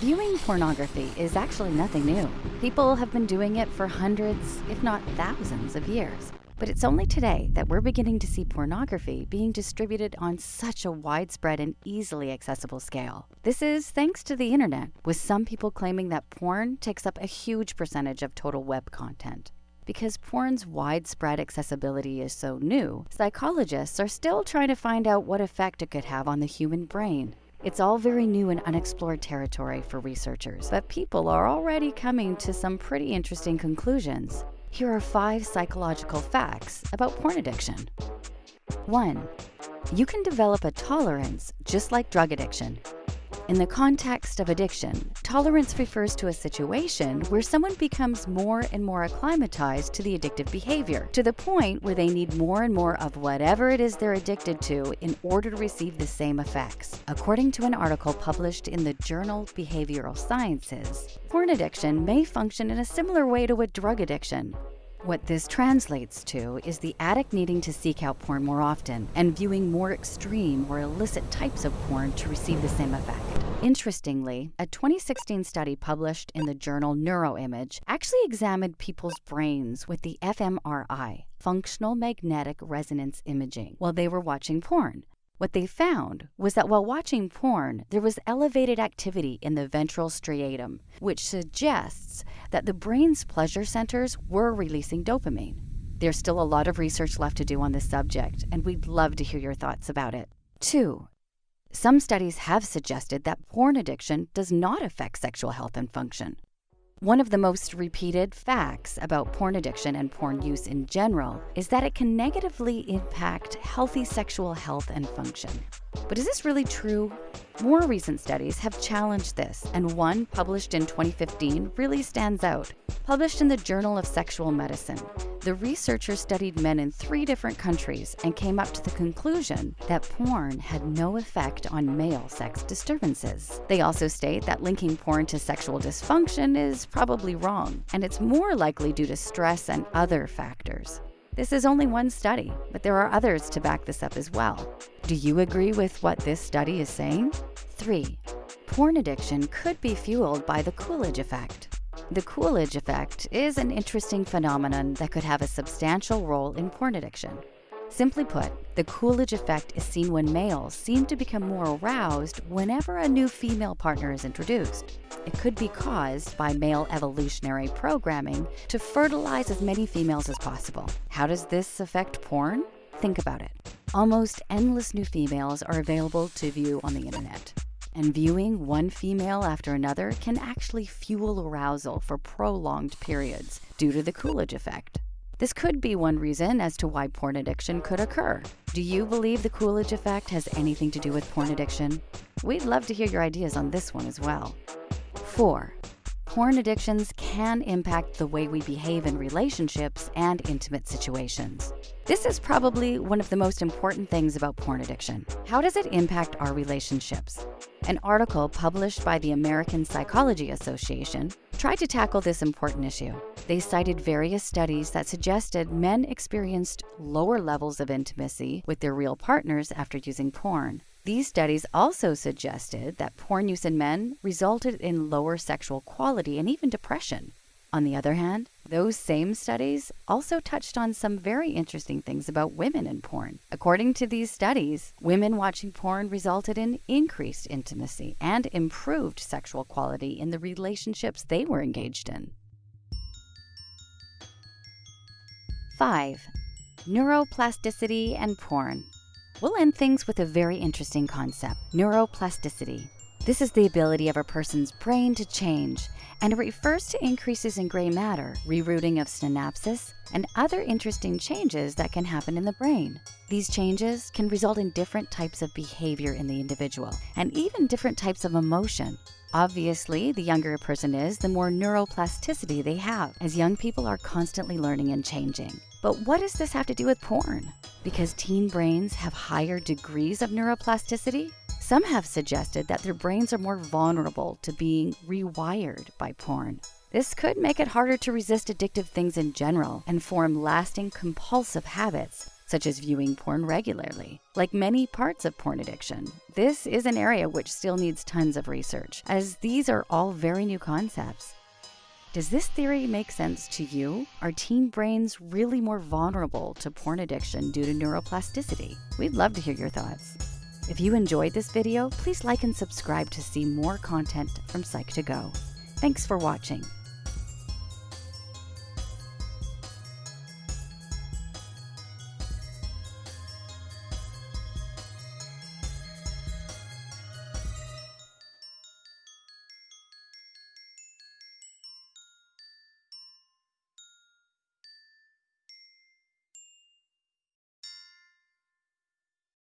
Viewing pornography is actually nothing new. People have been doing it for hundreds, if not thousands, of years. But it's only today that we're beginning to see pornography being distributed on such a widespread and easily accessible scale. This is thanks to the internet, with some people claiming that porn takes up a huge percentage of total web content. Because porn's widespread accessibility is so new, psychologists are still trying to find out what effect it could have on the human brain. It's all very new and unexplored territory for researchers, but people are already coming to some pretty interesting conclusions. Here are five psychological facts about porn addiction. 1. You can develop a tolerance just like drug addiction. In the context of addiction, tolerance refers to a situation where someone becomes more and more acclimatized to the addictive behavior, to the point where they need more and more of whatever it is they're addicted to in order to receive the same effects. According to an article published in the journal Behavioral Sciences, porn addiction may function in a similar way to a drug addiction. What this translates to is the addict needing to seek out porn more often and viewing more extreme or illicit types of porn to receive the same effect. Interestingly, a 2016 study published in the journal Neuroimage actually examined people's brains with the fMRI, functional magnetic resonance imaging, while they were watching porn. What they found was that while watching porn, there was elevated activity in the ventral striatum, which suggests that the brain's pleasure centers were releasing dopamine. There's still a lot of research left to do on this subject, and we'd love to hear your thoughts about it. 2. Some studies have suggested that porn addiction does not affect sexual health and function. One of the most repeated facts about porn addiction and porn use in general is that it can negatively impact healthy sexual health and function. But is this really true? More recent studies have challenged this, and one published in 2015 really stands out. Published in the Journal of Sexual Medicine, the researchers studied men in three different countries and came up to the conclusion that porn had no effect on male sex disturbances. They also state that linking porn to sexual dysfunction is probably wrong, and it's more likely due to stress and other factors. This is only one study, but there are others to back this up as well. Do you agree with what this study is saying? 3. Porn addiction could be fueled by the Coolidge effect. The Coolidge effect is an interesting phenomenon that could have a substantial role in porn addiction. Simply put, the Coolidge effect is seen when males seem to become more aroused whenever a new female partner is introduced. It could be caused by male evolutionary programming to fertilize as many females as possible. How does this affect porn? Think about it. Almost endless new females are available to view on the internet and viewing one female after another can actually fuel arousal for prolonged periods due to the Coolidge effect. This could be one reason as to why porn addiction could occur. Do you believe the Coolidge effect has anything to do with porn addiction? We'd love to hear your ideas on this one as well. 4 porn addictions can impact the way we behave in relationships and intimate situations. This is probably one of the most important things about porn addiction. How does it impact our relationships? An article published by the American Psychology Association tried to tackle this important issue. They cited various studies that suggested men experienced lower levels of intimacy with their real partners after using porn. These studies also suggested that porn use in men resulted in lower sexual quality and even depression. On the other hand, those same studies also touched on some very interesting things about women in porn. According to these studies, women watching porn resulted in increased intimacy and improved sexual quality in the relationships they were engaged in. 5. Neuroplasticity and porn. We'll end things with a very interesting concept neuroplasticity. This is the ability of a person's brain to change, and it refers to increases in gray matter, rerouting of synapses, and other interesting changes that can happen in the brain. These changes can result in different types of behavior in the individual, and even different types of emotion. Obviously, the younger a person is, the more neuroplasticity they have, as young people are constantly learning and changing. But what does this have to do with porn? Because teen brains have higher degrees of neuroplasticity? Some have suggested that their brains are more vulnerable to being rewired by porn. This could make it harder to resist addictive things in general and form lasting compulsive habits. such as viewing porn regularly. Like many parts of porn addiction, this is an area which still needs tons of research, as these are all very new concepts. Does this theory make sense to you? Are teen brains really more vulnerable to porn addiction due to neuroplasticity? We'd love to hear your thoughts. If you enjoyed this video, please like and subscribe to see more content from Psych2Go. Thanks for watching.